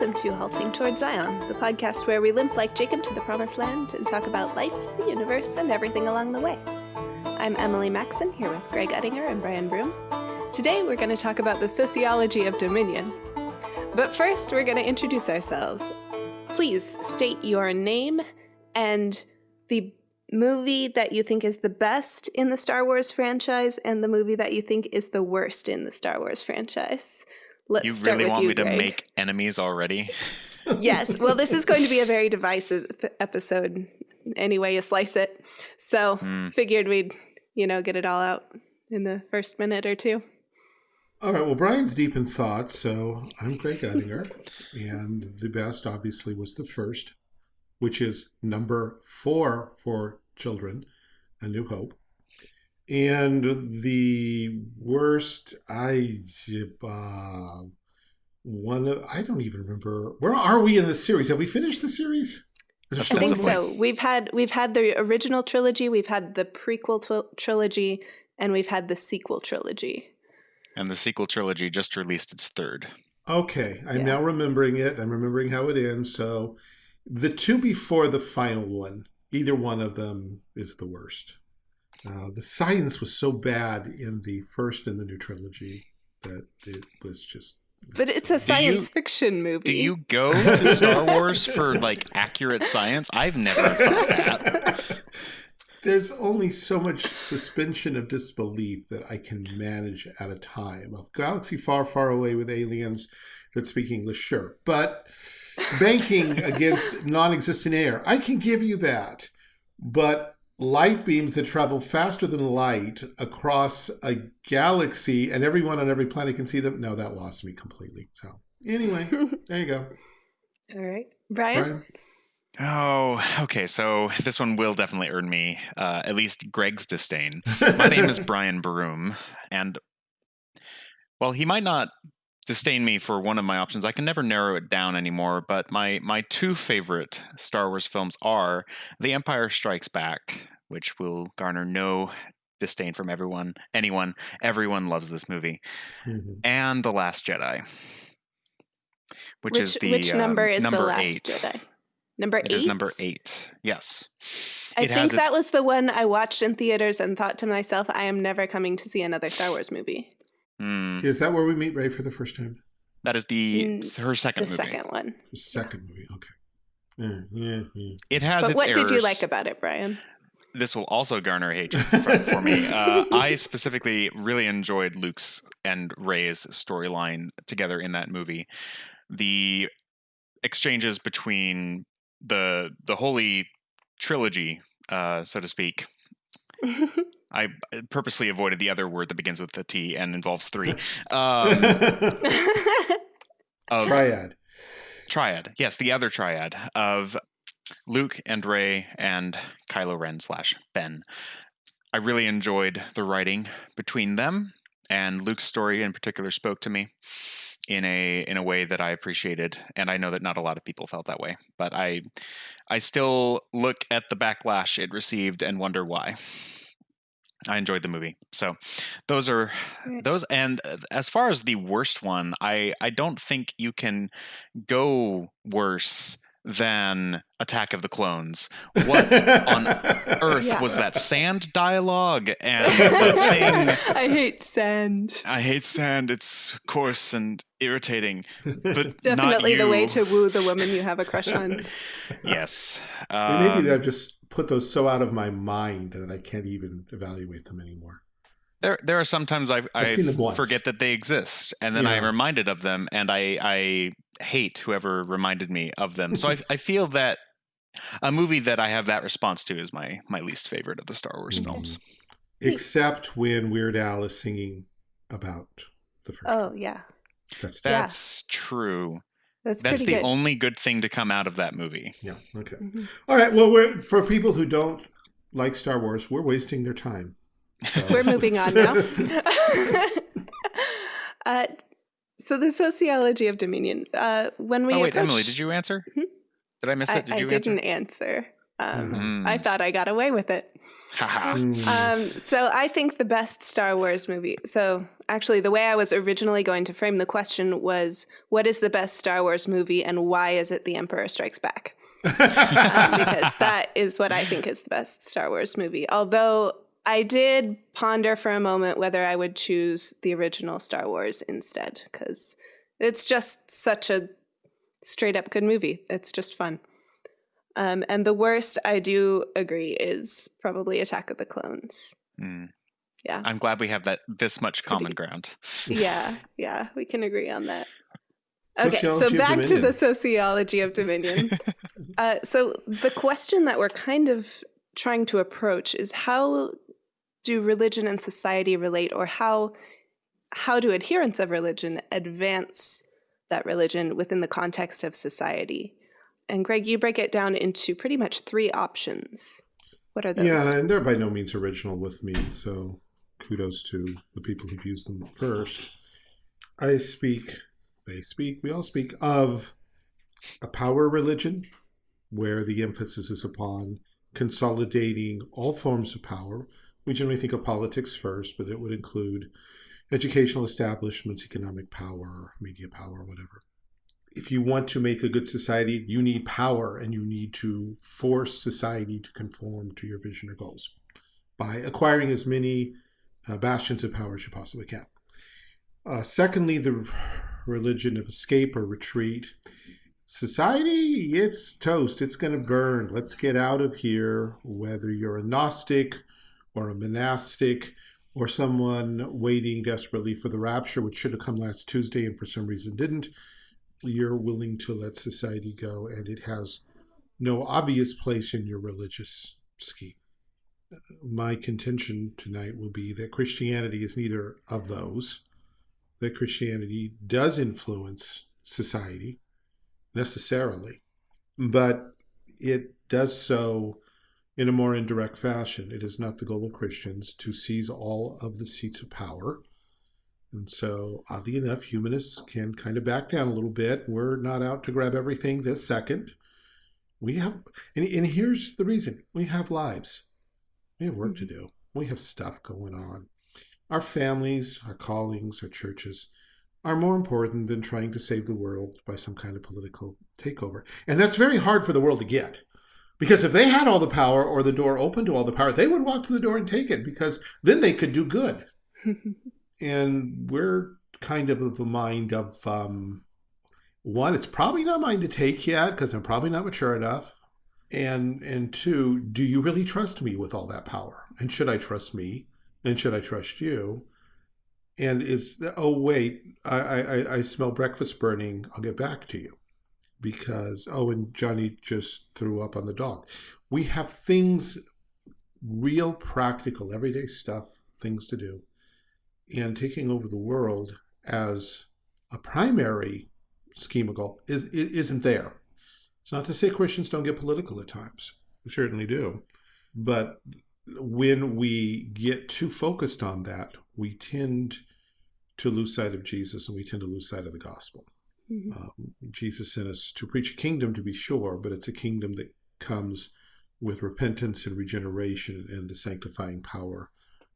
welcome to Halting Toward Zion, the podcast where we limp like Jacob to the promised land and talk about life, the universe, and everything along the way. I'm Emily Maxon here with Greg Ettinger and Brian Broom. Today we're going to talk about the sociology of dominion. But first, we're going to introduce ourselves. Please state your name and the movie that you think is the best in the Star Wars franchise and the movie that you think is the worst in the Star Wars franchise. Let's you start really with want you, me to make enemies already? yes. Well, this is going to be a very divisive episode, Anyway, you slice it. So, Hmm. figured we'd, you know, get it all out in the first minute or two. All right. Well, Brian's deep in thought, so I'm Greg Ettinger, and the best obviously was the first, which is number four for children, A New Hope, and the worst. I uh, one. of- I don't even remember. Where are we in the series? Have we finished the series? I I think so. We've had we've had the original trilogy, we've had the prequel tw- trilogy, and we've had the sequel trilogy. And the sequel trilogy just released its third. Okay, I'm Yeah. now remembering it. I'm remembering how it ends. So, the two before the final one, either one of them is the worst. Uh, the science was so bad in the first in the new trilogy that it was just. But it's a you- science fiction movie. Do you go to Star Wars for like accurate science? I've never thought that. There's only so much suspension of disbelief that I can manage at a time. A galaxy far, far away with aliens that speak English, sure. But banking against non existent air, I can give you that. But light beams that travel faster than light across a galaxy and everyone on every planet can see them, no, that lost me completely. So, anyway, there you go. All right, Brian. Brian? Oh, okay. So this one will definitely earn me uh, at least Greg's disdain. My name is Brian Broom, and well, he might not disdain me for one of my options. I can never narrow it down anymore. But my my two favorite Star Wars films are The Empire Strikes Back, which will garner no disdain from everyone, anyone. Everyone loves this movie, Mhm. and The Last Jedi, which, is the which um, number is number the last eight. Jedi? Number It eight. is number eight. Yes. I It has think its- that was the one I watched in theaters and thought to myself, I am never coming to see another Star Wars movie. Hmm. Is that where we meet Rey for the first time? That is the Mm, her second The movie. second one. The second movie, okay. Yeah, yeah, yeah. It has But its what did you like about it, Brian? This will also garner hatred for, for me. Uh, I specifically really enjoyed Luke's and Rey's storyline together in that movie. The exchanges between the the holy trilogy, uh, so to speak. I purposely avoided the other word that begins with the T and involves three. Um, of Triad. triad. Yes, the other triad of Luke and Ray and Kylo Ren slash Ben. I really enjoyed the writing between them, and Luke's story in particular spoke to me in a in a way that I appreciated, and I know that not a lot of people felt that way. But I I still look at the backlash it received and wonder why. I enjoyed the movie. So those are those and uh, as far as the worst one, I I don't think you can go worse than Attack of the Clones. What on earth Yeah. was that sand dialogue and the thing I hate sand. I hate sand. It's coarse and irritating, but Definitely not the way to woo the woman you have a crush on. Yes. And maybe Um, I've just put those so out of my mind that I can't even evaluate them anymore. There, there are sometimes I, I seen them once. forget that they exist, and then I'm reminded of them, and I, I hate whoever reminded me of them. So I, I feel that a movie that I have that response to is my my least favorite of the Star Wars Mhm. films. Except when Weird Al is singing about the first. Oh, yeah. That's Yeah. That's true. That's, That's the good. only good thing to come out of that movie. yeah. Okay. Mhm. All right. Well, we're for people who don't like Star Wars, we're wasting their time. So- We're moving on now. uh, so the sociology of dominion. Uh, when we oh wait, Emily, did you answer? Mhm. Did I miss I, it? Did I you didn't answer? answer. Um, Mm. I thought I got away with it. Mm. Um, so I think the best Star Wars movie. So actually, the way I was originally going to frame the question was what is the best Star Wars movie and why is it The Emperor Strikes Back? um, because that is what I think is the best Star Wars movie. Although I did ponder for a moment whether I would choose the original Star Wars instead, because it's just such a straight up good movie. It's just fun. Um, and the worst, I do agree, is probably Attack of the Clones. Mm. Yeah. I'm glad we have that this much common ground. yeah, yeah, we can agree on that. Okay, Sociology so back to the sociology of Dominion. uh, so the question that we're kind of trying to approach is how do religion and society relate, or how how do adherents of religion advance that religion within the context of society? And Greg, you break it down into pretty much three options. What are those? Yeah, and they're by no means original with me, so kudos to the people who've used them first. I speak, they speak, we all speak of a power religion where the emphasis is upon consolidating all forms of power. We generally think of politics first, but it would include educational establishments, economic power, media power, whatever. If you want to make a good society, you need power and you need to force society to conform to your vision or goals by acquiring as many uh, bastions of power as you possibly can. Uh, secondly, the religion of escape or retreat. Society, it's toast. It's going to burn. Let's get out of here, whether you're a Gnostic or a monastic or someone waiting desperately for the rapture, which should have come last Tuesday and for some reason didn't. You're willing to let society go, and it has no obvious place in your religious scheme. My contention tonight will be that Christianity is neither of those, that Christianity does influence society necessarily, but it does so in a more indirect fashion. It is not the goal of Christians to seize all of the seats of power. And so, oddly enough, humanists can kind of back down a little bit. We're not out to grab everything this second. We have, and, and here's the reason we have lives, we have work to mm-hmm. do, we have stuff going on. Our families, our callings, our churches are more important than trying to save the world by some kind of political takeover. And that's very hard for the world to get. Because if they had all the power or the door open to all the power, they would walk to the door and take it because then they could do good. and we're kind of of a mind of um, one, it's probably not mine to take yet because I'm probably not mature enough. And and two, do you really trust me with all that power? And should I trust me? And should I trust you? And is oh wait, I I, I smell breakfast burning. I'll get back to you because oh and johnny just threw up on the dog. We have things real practical everyday stuff things to do and taking over the world as a primary scheme of goal is, isn't there. It's not to say christians don't get political at times. We certainly do. But when we get too focused on that we tend to lose sight of jesus and we tend to lose sight of the gospel Mhm. um, Jesus sent us to preach a kingdom, to be sure, but it's a kingdom that comes with repentance and regeneration and the sanctifying power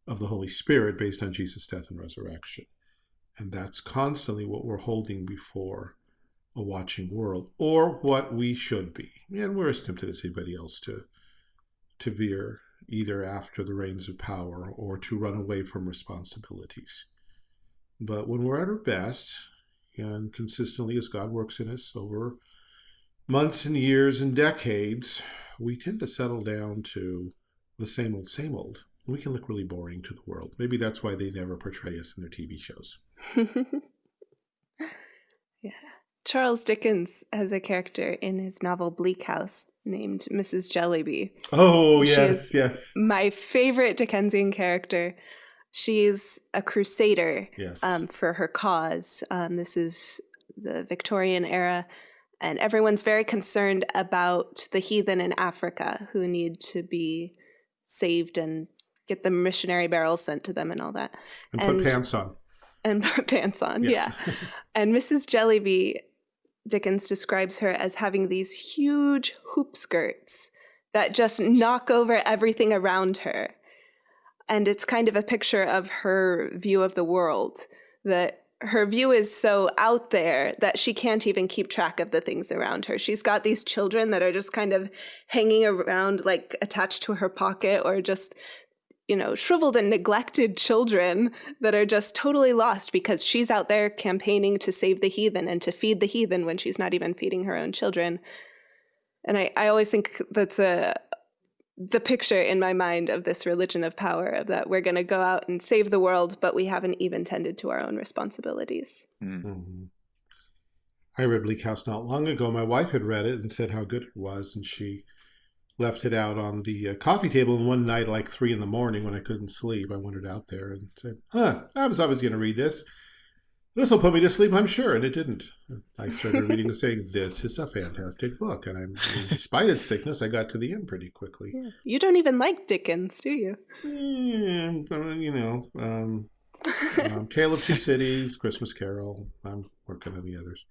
of the Holy Spirit based on Jesus' death and resurrection. And that's constantly what we're holding before a watching world, or what we should be. And we're as tempted as anybody else to, to veer either after the reins of power or to run away from responsibilities. But when we're at our best, and consistently as God works in us over months and years and decades, we tend to settle down to the same old, same old. We can look really boring to the world. Maybe that's why they never portray us in their TV shows. yeah. Charles Dickens has a character in his novel Bleak House named Mrs. Jellyby. Oh, yes, yes, My favorite Dickensian character. She's a crusader yes. um, for her cause. Um, this is the Victorian era, and everyone's very concerned about the heathen in Africa who need to be saved and get the missionary barrels sent to them and all that, and put pants on. and put pants on. Yes. Yeah. And Mrs. Jellyby, Dickens describes her as having these huge hoop skirts that just knock over everything around her. And it's kind of a picture of her view of the world that her view is so out there that she can't even keep track of the things around her. She's got these children that are just kind of hanging around, like attached to her pocket, or just, you know, shriveled and neglected children that are just totally lost because she's out there campaigning to save the heathen and to feed the heathen when she's not even feeding her own children. And I, I always think that's a, the picture in my mind of this religion of power of that we're going to go out and save the world but we haven't even tended to our own responsibilities Mm. Mhm. I read Bleak House not long ago. My wife had read it and said how good it was, and she left it out on the uh, coffee table. And one night, like three in the morning, when I couldn't sleep, I wandered out there and said, "Huh, I was always going to read this. This will put me to sleep, I'm sure." And it didn't. I started reading and saying, "This is a fantastic book," and I'm, despite its thickness, I got to the end pretty quickly. Yeah. you don't even like dickens do you Mm, you know, um, um, Tale of Two Cities, Christmas Carol. I'm working on the others,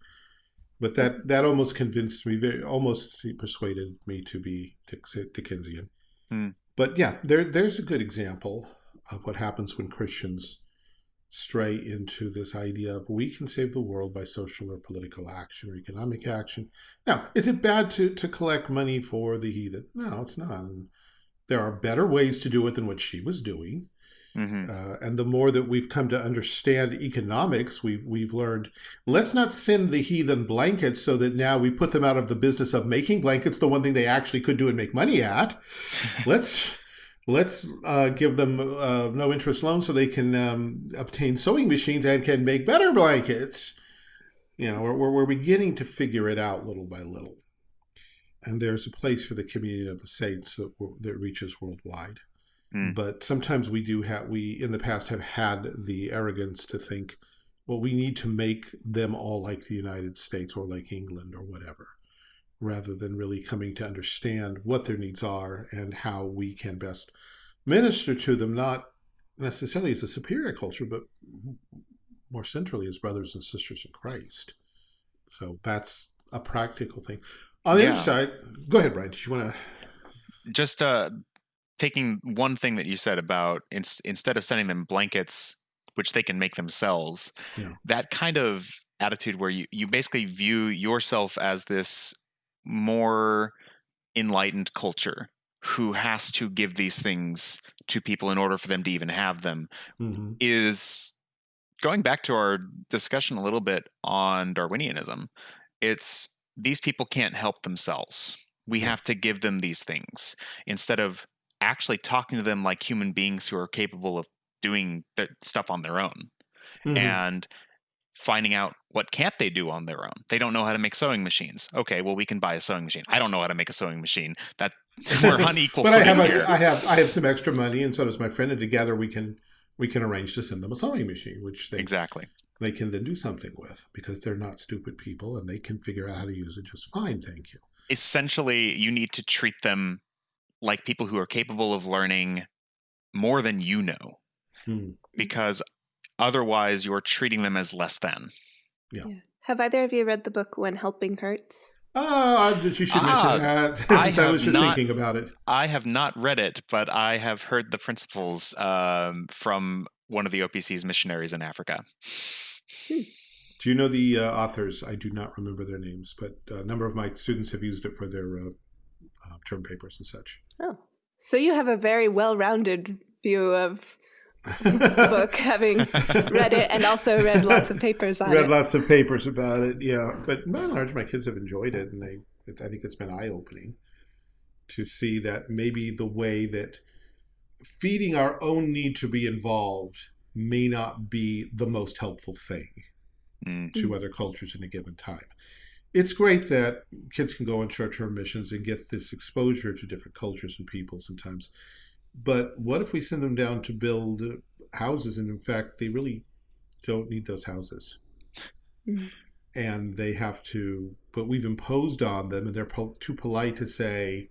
but that that almost convinced me, very, almost persuaded me to be Dick- Dickensian. Hmm. But yeah, there there's a good example of what happens when Christians stray into this idea of we can save the world by social or political action or economic action. Now, is it bad to to collect money for the heathen? No, it's not. There are better ways to do it than what she was doing. hmm Uh, and the more that we've come to understand economics, we've we've learned let's not send the heathen blankets so that now we put them out of the business of making blankets, the one thing they actually could do and make money at. let's let's uh, give them uh, no interest loans so they can um, obtain sewing machines and can make better blankets. You know, we're, we're, we're beginning to figure it out little by little. And there's a place for the communion of the saints that, that reaches worldwide Mm. but sometimes we do have we in the past have had the arrogance to think well we need to make them all like the united states or like england or whatever rather than really coming to understand what their needs are and how we can best minister to them not necessarily as a superior culture but more centrally as brothers and sisters in christ so that's a practical thing on the Yeah. other side go ahead brian do you want to just uh taking one thing that you said about ins- instead of sending them blankets which they can make themselves Yeah. that kind of attitude where you, you basically view yourself as this more enlightened culture who has to give these things to people in order for them to even have them Mhm. is going back to our discussion a little bit on Darwinianism. It's these people can't help themselves. We have to give them these things instead of actually talking to them like human beings who are capable of doing the stuff on their own Mhm. and finding out what can't they do on their own. They don't know how to make sewing machines. Okay, well we can buy a sewing machine. I don't know how to make a sewing machine. That we're on equal but I have a, I have I have some extra money, and so does my friend, and together we can we can arrange to send them a sewing machine, which they exactly. they can then do something with because they're not stupid people and they can figure out how to use it just fine. Thank you. essentially you need to treat them like people who are capable of learning more than you know Hmm. because otherwise you're treating them as less than Yeah. have either of you read the book when helping hurts that you should Ah, mention that. I I, was just not- thinking about it. i have not read it but i have heard the principles um, from one of the opc's missionaries in africa Do you know the uh, authors? I do not remember their names, but a number of my students have used it for their uh, uh, term papers and such. oh so you have a very well-rounded view of the book having read it and also read lots of papers on read it. Read lots of papers about it yeah. But by and large my kids have enjoyed it and they it, i think it's been eye-opening to see that maybe the way that feeding our own need to be involved may not be the most helpful thing Mm. to other cultures in a given time. It's great that kids can go on short-term missions and get this exposure to different cultures and people sometimes but what if we send them down to build houses and in fact they really don't need those houses. Mhm. and they have to but we've imposed on them and they're po- too polite to say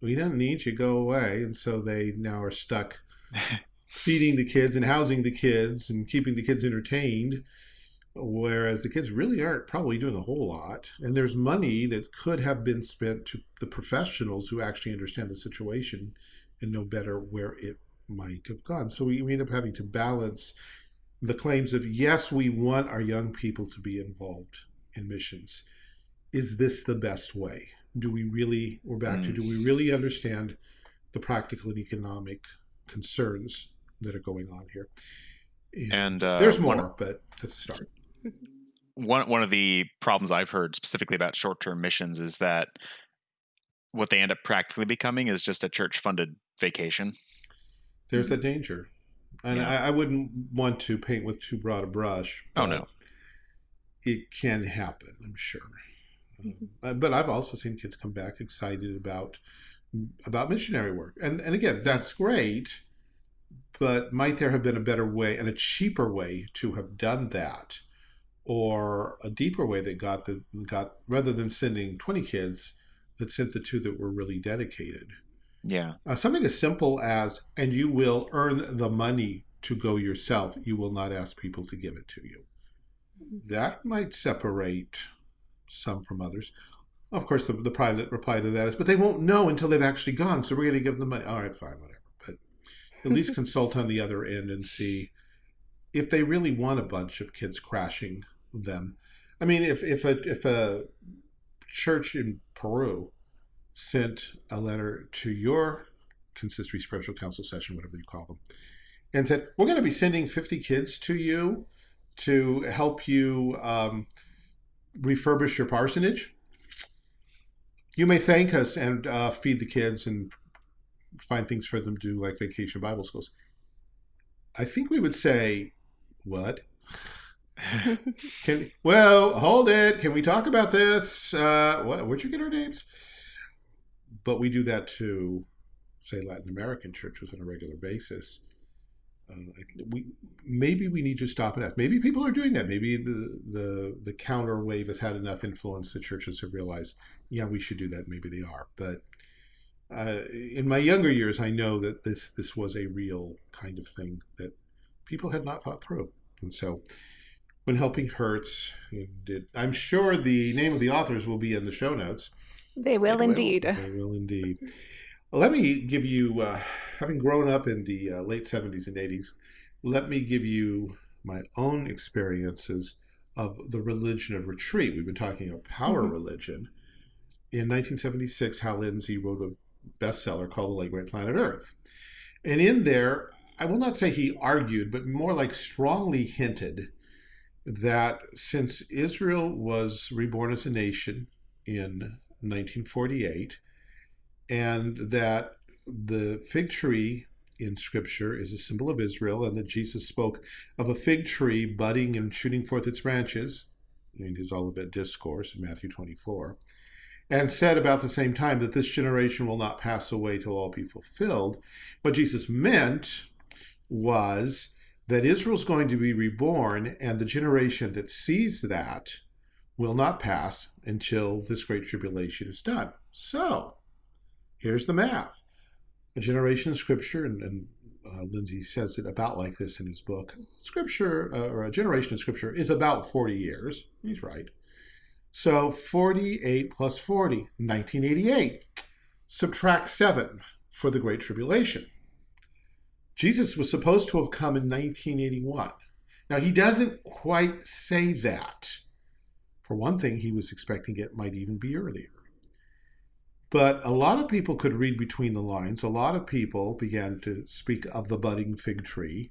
we don't need you go away. And so they now are stuck feeding the kids and housing the kids and keeping the kids entertained whereas the kids really aren't probably doing a whole lot. And there's money that could have been spent to the professionals who actually understand the situation and know better where it might have gone. So we, we end up having to balance the claims of yes, we want our young people to be involved in missions. Is this the best way? Do we really, we're back mm. to, do we really understand the practical and economic concerns that are going on here? And, and uh, there's more, but let's start. One, one of the problems I've heard specifically about short term missions is that what they end up practically becoming is just a church funded vacation. There's a mm. danger. And yeah. I, I, wouldn't want to paint with too broad a brush. Oh, no. It can happen, I'm sure. Um, mm-hmm. Uh, but I've also seen kids come back excited about about missionary work. And and again, that's great, but might there have been a better way and a cheaper way to have done that? Or a deeper way that got the got rather than sending 20 kids, that sent the two that were really dedicated. Yeah. Uh, something as simple as, and you will earn the money to go yourself. You will not ask people to give it to you. That might separate some from others. Of course, the, the private reply to that is, but they won't know until they've actually gone. So we're going to give them money. All right, fine, whatever. But at least consult on the other end and see if they really want a bunch of kids crashing them. I mean, if if a if a church in Peru sent a letter to your consistory spiritual council session, whatever you call them, and said, We're going to be sending 50 kids to you to help you um, refurbish your parsonage. You may thank us and uh, feed the kids and find things for them to do, like vacation Bible schools. I think we would say, What? Can well hold it. Can we talk about this? Uh, what, where'd you get our names? But we do that to, say, Latin American churches on a regular basis. Uh, we maybe we need to stop and ask. Maybe people are doing that. Maybe the the the counter wave has had enough influence that churches have realized, yeah, we should do that. Maybe they are, but. Uh, in my younger years, I know that this this was a real kind of thing that people had not thought through, and so when helping hurts. I'm sure the name of the authors will be in the show notes. They will they indeed. Will. They will indeed. let me give you, uh, having grown up in the uh, late 70s and 80s, let me give you my own experiences of the religion of retreat. We've been talking about power mm-hmm. religion. In 1976, Hal Lindsey wrote a bestseller called The Late Great Planet Earth. And in there, I will not say he argued, but more like strongly hinted that since Israel was reborn as a nation in 1948, and that the fig tree in Scripture is a symbol of Israel, and that Jesus spoke of a fig tree budding and shooting forth its branches in his Olivet Discourse in Matthew 24, and said about the same time that this generation will not pass away till all be fulfilled. What Jesus meant was that Israel's going to be reborn, and the generation that sees that will not pass until this great tribulation is done. So, here's the math. A generation in Scripture, and, and uh, Lindsey says it about like this in his book. Scripture, uh, or a generation in Scripture, is about 40 years. He's right. So 48 plus 40, 1988. Subtract 7 for the Great Tribulation. Jesus was supposed to have come in 1981. Now, he doesn't quite say that. For one thing, he was expecting it might even be earlier. But a lot of people could read between the lines. A lot of people began to speak of the budding fig tree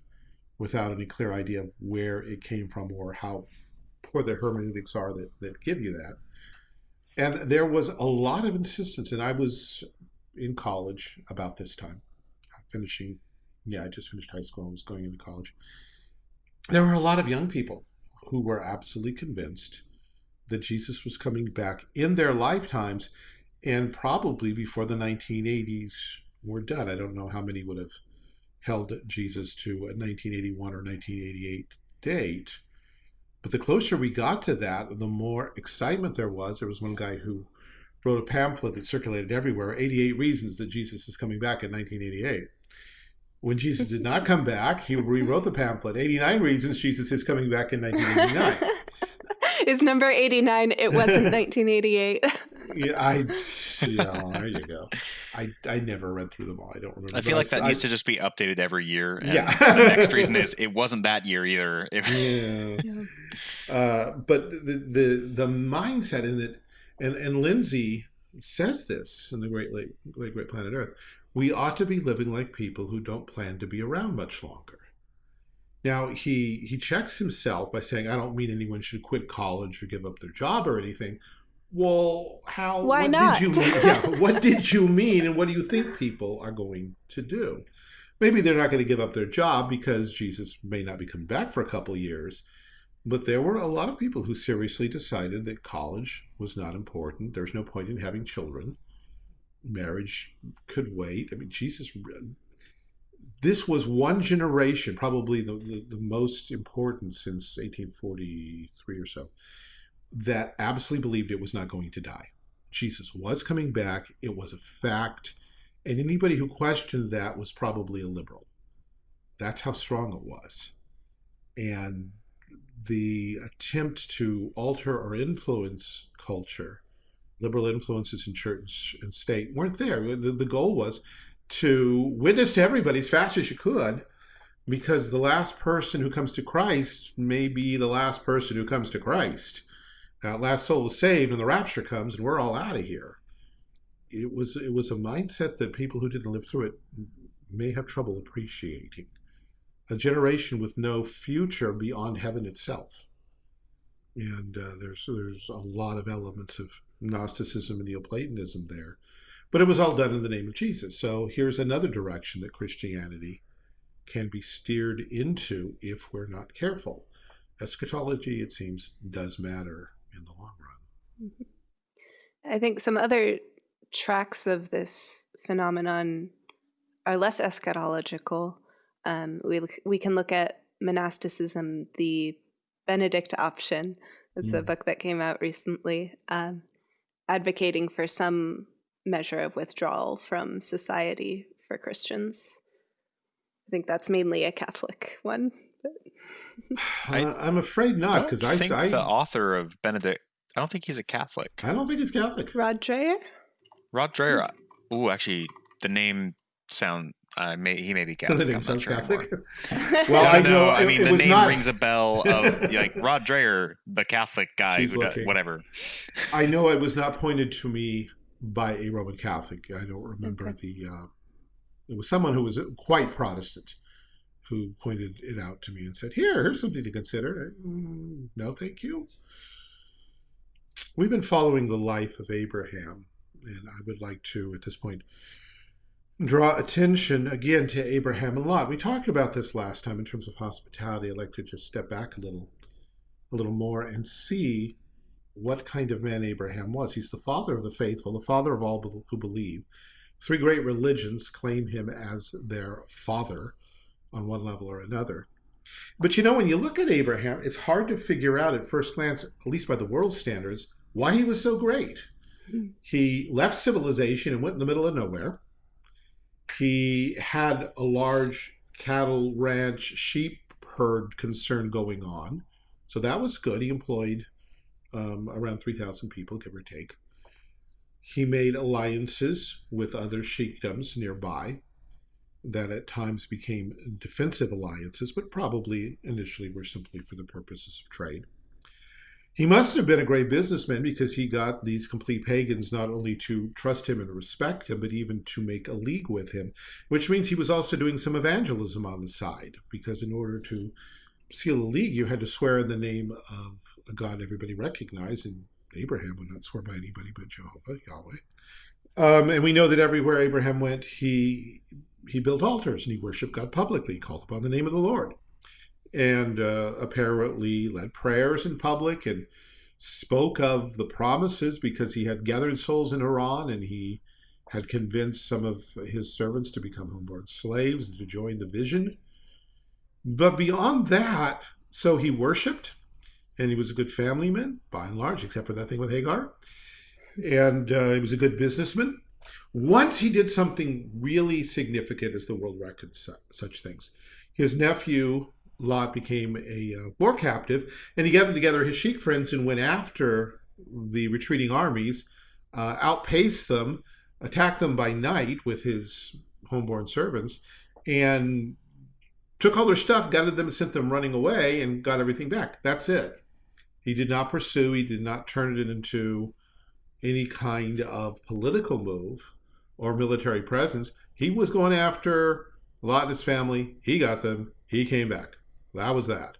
without any clear idea of where it came from or how poor the hermeneutics are that, that give you that. And there was a lot of insistence, and I was in college about this time, finishing yeah, I just finished high school and was going into college. There were a lot of young people who were absolutely convinced that Jesus was coming back in their lifetimes and probably before the 1980s were done. I don't know how many would have held Jesus to a 1981 or 1988 date. But the closer we got to that, the more excitement there was. There was one guy who wrote a pamphlet that circulated everywhere 88 reasons that Jesus is coming back in 1988. When Jesus did not come back, he rewrote the pamphlet 89 Reasons Jesus is Coming Back in 1989. is number 89. It wasn't 1988. Yeah, I. Yeah, there you go. I I never read through them all. I don't remember. I feel but like that I- needs to just be updated every year. And Yeah. the next reason is it wasn't that year either. If, Yeah. Uh, but the, the the mindset in it, and and Lindsey says this in the Great Lake, Lake Great Planet Earth, we ought to be living like people who don't plan to be around much longer. Now he he checks himself by saying, "I don't mean anyone should quit college or give up their job or anything." Well, how? Why what not? Did you mean? Yeah, what did you mean, and what do you think people are going to do? Maybe they're not going to give up their job because Jesus may not be coming back for a couple of years. But there were a lot of people who seriously decided that college was not important. There's no point in having children. Marriage could wait. I mean, Jesus, this was one generation, probably the, the, the most important since 1843 or so, that absolutely believed it was not going to die. Jesus was coming back. It was a fact. And anybody who questioned that was probably a liberal. That's how strong it was. And the attempt to alter or influence culture, liberal influences in church and state weren't there. The, the goal was to witness to everybody as fast as you could, because the last person who comes to Christ may be the last person who comes to Christ. That last soul is saved, and the rapture comes, and we're all out of here. It was it was a mindset that people who didn't live through it may have trouble appreciating a generation with no future beyond heaven itself. And uh, there's there's a lot of elements of Gnosticism and Neoplatonism there, but it was all done in the name of Jesus. So here's another direction that Christianity can be steered into if we're not careful. Eschatology, it seems, does matter in the long run. I think some other tracks of this phenomenon are less eschatological. Um, we we can look at monasticism, the Benedict option. It's a Mm. book that came out recently, um, advocating for some measure of withdrawal from society for Christians. I think that's mainly a Catholic one. I Uh, I'm afraid not because I, think I, the author of Benedict. I don't think he's a Catholic. I don't think he's Catholic. Rod Dreher? Rod Dreher. Oh, actually, the name sound. Uh, may, he may be Catholic. The Catholic. name I'm not sounds sure Catholic. Well, No, I no, know. I mean, it the name not- rings a bell of like Rod Dreher, the Catholic guy She's who does whatever. I know it was not pointed to me by a Roman Catholic. I don't remember Okay. the. Uh, it was someone who was quite Protestant who pointed it out to me and said, "Here, here's something to consider." Mm, no, thank you. We've been following the life of Abraham, and I would like to, at this point, draw attention again to Abraham and Lot. We talked about this last time in terms of hospitality. I'd like to just step back a little, a little more, and see what kind of man Abraham was. He's the father of the faithful, the father of all who believe. Three great religions claim him as their father on one level or another. But you know, when you look at Abraham, it's hard to figure out at first glance, at least by the world standards, why he was so great. He left civilization and went in the middle of nowhere. He had a large cattle ranch, sheep herd concern going on. So that was good. He employed um, around 3,000 people, give or take. He made alliances with other sheikdoms nearby that at times became defensive alliances, but probably initially were simply for the purposes of trade. He must have been a great businessman because he got these complete pagans not only to trust him and respect him, but even to make a league with him, which means he was also doing some evangelism on the side, because in order to seal a league, you had to swear in the name of a God everybody recognized, and Abraham would not swear by anybody but Jehovah, Yahweh. Um, and we know that everywhere Abraham went, he he built altars and he worshipped God publicly, called upon the name of the Lord, and uh, apparently led prayers in public and spoke of the promises because he had gathered souls in Haran and he had convinced some of his servants to become homeborn slaves and to join the vision. But beyond that, so he worshipped and he was a good family man by and large, except for that thing with Hagar. And uh, he was a good businessman. Once he did something really significant as the world reckons su- such things. His nephew Lot became a uh, war captive, and he gathered together his sheik friends and went after the retreating armies uh, outpaced them, attacked them by night with his homeborn servants, and took all their stuff, gathered them, and sent them running away, and got everything back. That's it. He did not pursue. He did not turn it into any kind of political move or military presence. He was going after Lot and his family. He got them. He came back. That was that.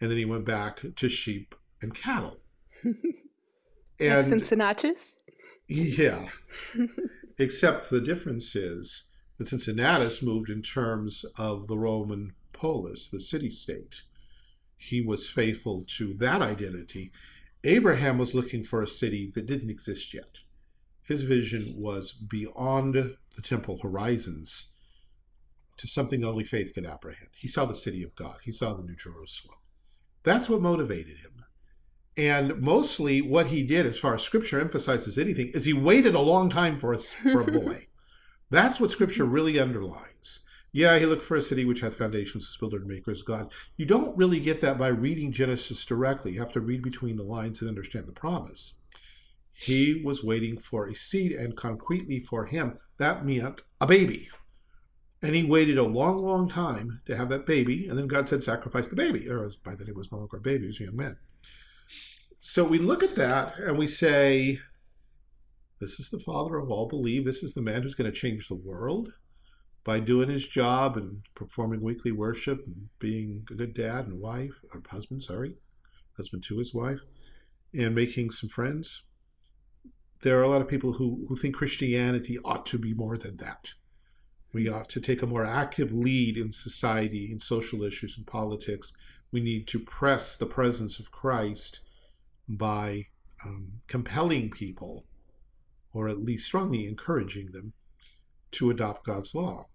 And then he went back to sheep and cattle. and Cincinnatus? Yeah. Except the difference is that Cincinnatus moved in terms of the Roman polis, the city state. He was faithful to that identity. Abraham was looking for a city that didn't exist yet. His vision was beyond the temple horizons to something only faith could apprehend. He saw the city of God. He saw the New Jerusalem. That's what motivated him. And mostly what he did, as far as scripture emphasizes anything, is he waited a long time for a, for a boy. That's what scripture really underlines. Yeah, he looked for a city which hath foundations, builder and maker is God. You don't really get that by reading Genesis directly. You have to read between the lines and understand the promise. He was waiting for a seed, and concretely for him, that meant a baby. And he waited a long, long time to have that baby, and then God said, sacrifice the baby. Or by then it was no longer a baby, it was a young man. So we look at that and we say, this is the father of all believe. This is the man who's going to change the world by doing his job and performing weekly worship and being a good dad and wife, or husband, sorry, husband to his wife, and making some friends. There are a lot of people who, who think Christianity ought to be more than that. We ought to take a more active lead in society, in social issues, and politics. We need to press the presence of Christ by um, compelling people, or at least strongly encouraging them, to adopt God's law.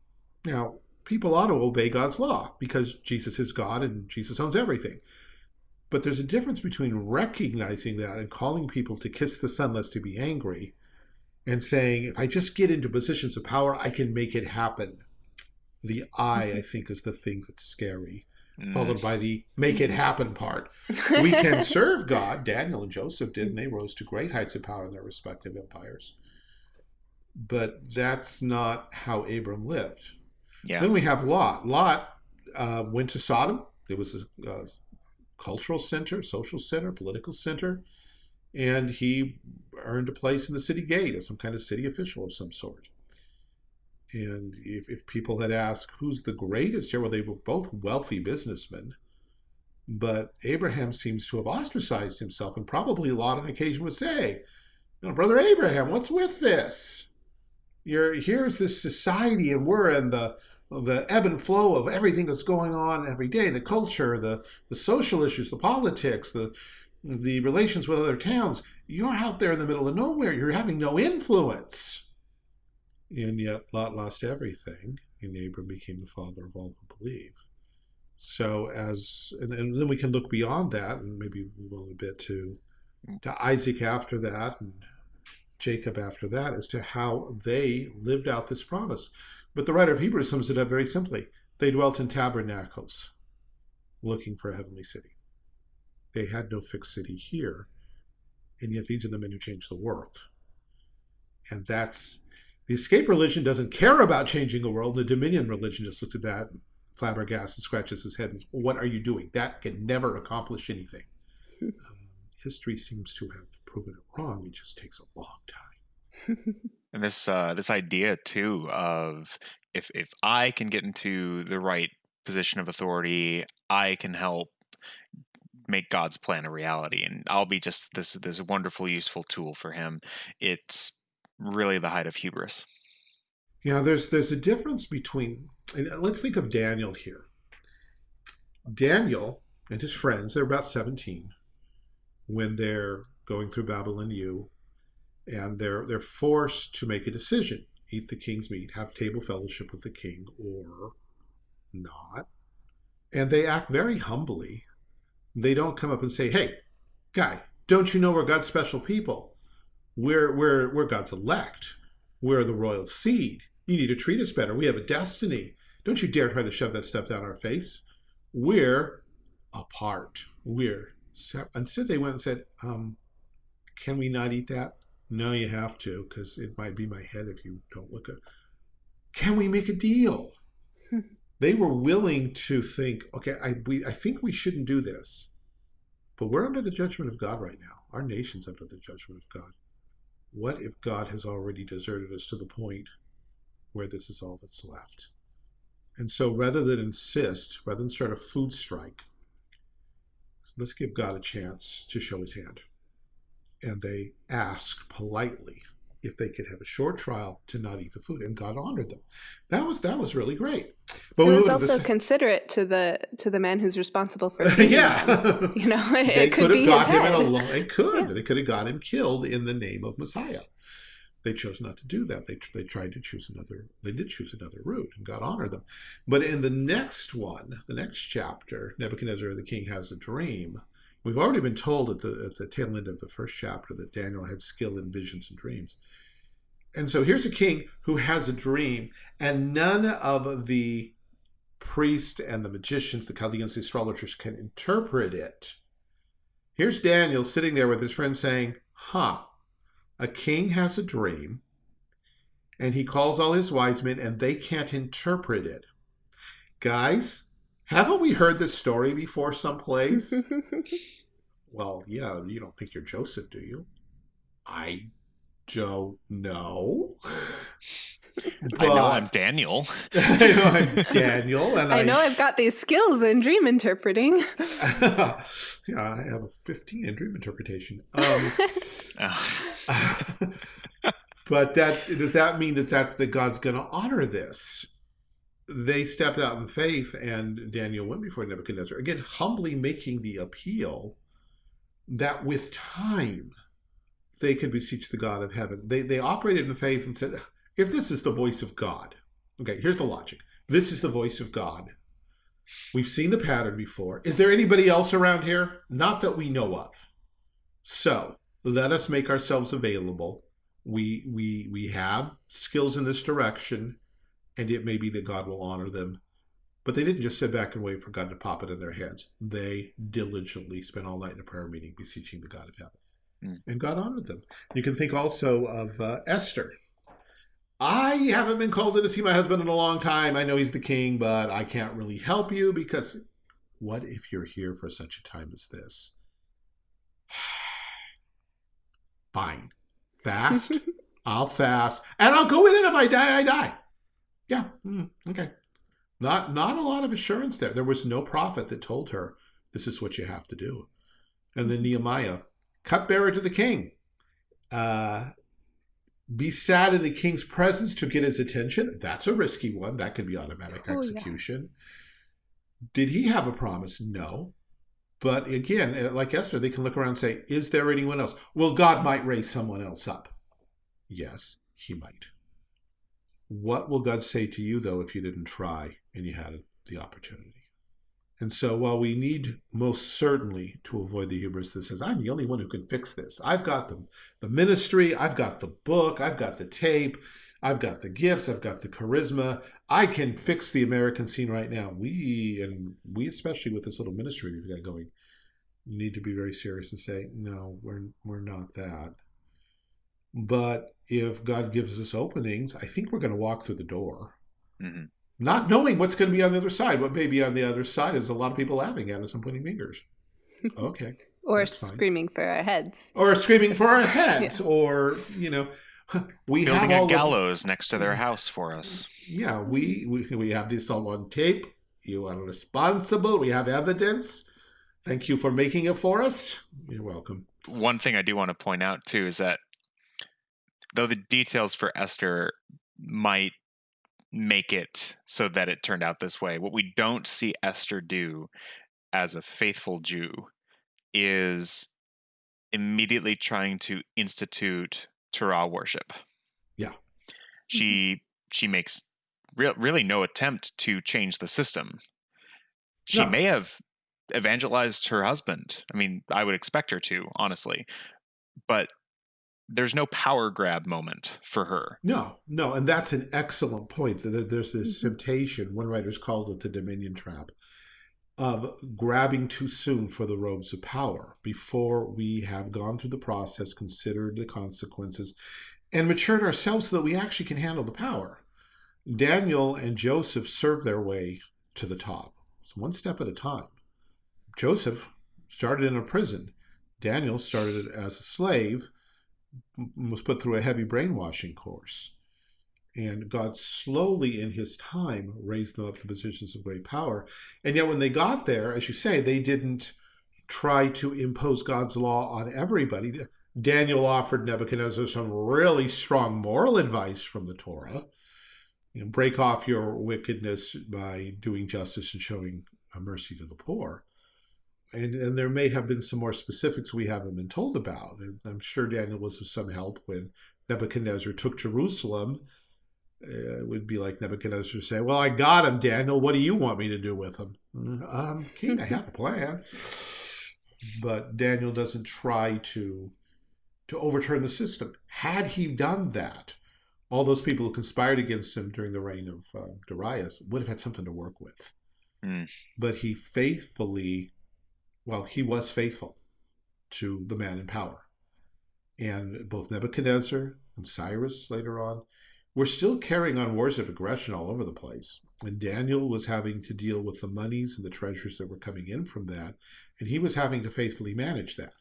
Now, people ought to obey God's law because Jesus is God and Jesus owns everything. But there's a difference between recognizing that and calling people to kiss the son lest he be angry and saying, if I just get into positions of power, I can make it happen. The I, I think, is the thing that's scary, mm. followed by the make it happen part. we can serve God. Daniel and Joseph did, and they rose to great heights of power in their respective empires. But that's not how Abram lived. Yeah. Then we have Lot. Lot uh, went to Sodom. It was a, a cultural center, social center, political center and he earned a place in the city gate as some kind of city official of some sort. And if, if people had asked who's the greatest here, well, they were both wealthy businessmen. But Abraham seems to have ostracized himself, and probably Lot on occasion would say, you know, Brother Abraham, what's with this? You're here's this society, and we're in the the ebb and flow of everything that's going on every day, the culture, the the social issues, the politics, the the relations with other towns, you're out there in the middle of nowhere. You're having no influence. And yet Lot lost everything, and Abram became the father of all who believe. So as and, and then we can look beyond that and maybe move on a bit to to Isaac after that and Jacob after that as to how they lived out this promise. But the writer of Hebrews sums it up very simply. They dwelt in tabernacles, looking for a heavenly city. They had no fixed city here, and yet these are the men who changed the world. And that's the escape religion doesn't care about changing the world. The dominion religion just looks at that, flabbergasted, and scratches his head, and says, "What are you doing? That can never accomplish anything." um, history seems to have proven it wrong. It just takes a long time. and this uh, this idea too of if if I can get into the right position of authority, I can help make God's plan a reality. And I'll be just this this wonderful, useful tool for him. It's really the height of hubris. Yeah, there's there's a difference between and uh, let's think of Daniel here. Daniel and his friends, they're about 17 when they're going through Babylon U, and they're they're forced to make a decision. Eat the king's meat, have table fellowship with the king, or not. And they act very humbly they don't come up and say, hey, guy, don't you know we're God's special people? We're, we're, we're God's elect. We're the royal seed. You need to treat us better. We have a destiny. Don't you dare try to shove that stuff down our face. We're apart. We're separate. so they went and said, um, can we not eat that? No, you have to, because it might be my head if you don't look at. Can we make a deal? Hmm. they were willing to think, okay, I we I think we shouldn't do this, but we're under the judgment of God right now. Our nation's under the judgment of God. What if God has already deserted us to the point where this is all that's left? And so, rather than insist, rather than start a food strike, let's give God a chance to show His hand. And they ask politely if they could have a short trial to not eat the food, and God honored them. That was that was really great. But it was also considerate to the to the man who's responsible for yeah. Them. You know, it, they it could, have got him head. in a long. It could. Yeah. They could have got him killed in the name of Messiah. They chose not to do that. They they tried to choose another. They did choose another route, and God honored them. But in the next one, the next chapter, Nebuchadnezzar the king has a dream. We've already been told at the at the tail end of the first chapter that Daniel had skill in visions and dreams. And so here's a king who has a dream, and none of the priests and the magicians, the Chaldeans, the astrologers can interpret it. Here's Daniel sitting there with his friend saying, Huh, a king has a dream, and he calls all his wise men, and they can't interpret it. Guys, haven't we heard this story before someplace? well, yeah, you don't think you're Joseph, do you? I don't know. I know I'm Daniel. I know I'm Daniel, and I, I know I've got these skills in dream interpreting. yeah, I have a 15 in dream interpretation. Um, but that does that mean that that that God's going to honor this? They stepped out in faith, and Daniel went before Nebuchadnezzar again, humbly making the appeal that with time they could beseech the God of heaven. They they operated in faith and said, if this is the voice of God, okay, here's the logic. This is the voice of God. We've seen the pattern before. Is there anybody else around here? Not that we know of. So let us make ourselves available. We we we have skills in this direction, and it may be that God will honor them. But they didn't just sit back and wait for God to pop it in their heads. They diligently spent all night in a prayer meeting beseeching the God of heaven. Mm. And God honored them. You can think also of uh, Esther. I haven't been called in to see my husband in a long time. I know he's the king, but I can't really help you because what if you're here for such a time as this? Fine. Fast. I'll fast. And I'll go in and if I die, I die. Yeah. Mm, okay. Not not a lot of assurance there. There was no prophet that told her this is what you have to do. And then Nehemiah, cupbearer to the king. Uh, be sad in the king's presence to get his attention. That's a risky one. That could be automatic oh, execution. Yeah. Did he have a promise? No. But again, uh, like Esther, they can look around and say, Is there anyone else? Well, God might raise someone else up. Yes, he might. What will God say to you, though, if you didn't try and you had the opportunity? And so while we need most certainly to avoid the hubris that says, I'm the only one who can fix this. I've got the, the ministry, I've got the book, I've got the tape, I've got the gifts, I've got the charisma. I can fix the American scene right now. We, and we especially with this little ministry we've got going, need to be very serious and say, no, we're, we're not that. But if God gives us openings, I think we're going to walk through the door. Mm-hmm not knowing what's going to be on the other side. What may be on the other side is a lot of people laughing at us and pointing fingers. Okay. or screaming for our heads. Or screaming for our heads. yeah. Or, you know, we building have a gallows of, next to their house for us. Yeah, we, we we have this all on tape. You are responsible. We have evidence. Thank you for making it for us. You're welcome. One thing I do want to point out too is that though the details for Esther might make it so that it turned out this way. What we don't see Esther do as a faithful Jew is immediately trying to institute Torah worship. Yeah. She mm-hmm. she makes re- really no attempt to change the system. She no. may have evangelized her husband. I mean, I would expect her to, honestly. But there's no power grab moment for her. No, no, and that's an excellent point. That there's this mm-hmm. temptation. One writer's called it the dominion trap. of grabbing too soon for the robes of power before we have gone through the process, considered the consequences, and matured ourselves so that we actually can handle the power. Daniel and Joseph served their way to the top. So one step at a time. Joseph started in a prison. Daniel started as a slave, was put through a heavy brainwashing course. And God slowly, in his time, raised them up to positions of great power. And yet, when they got there, as you say, they didn't try to impose God's law on everybody. Daniel offered Nebuchadnezzar some really strong moral advice from the Torah. You know, break off your wickedness by doing justice and showing mercy to the poor. And, and there may have been some more specifics we haven't been told about. And I'm sure Daniel was of some help when Nebuchadnezzar took Jerusalem uh, it would be like Nebuchadnezzar say, "Well, I got him, Daniel. What do you want me to do with him?" Um, king, I have a plan. But Daniel doesn't try to to overturn the system. Had he done that, all those people who conspired against him during the reign of uh, Darius would have had something to work with. Mm. But he faithfully, well, he was faithful to the man in power. And both Nebuchadnezzar and Cyrus later on we're still carrying on wars of aggression all over the place. And Daniel was having to deal with the monies and the treasures that were coming in from that, and he was having to faithfully manage that.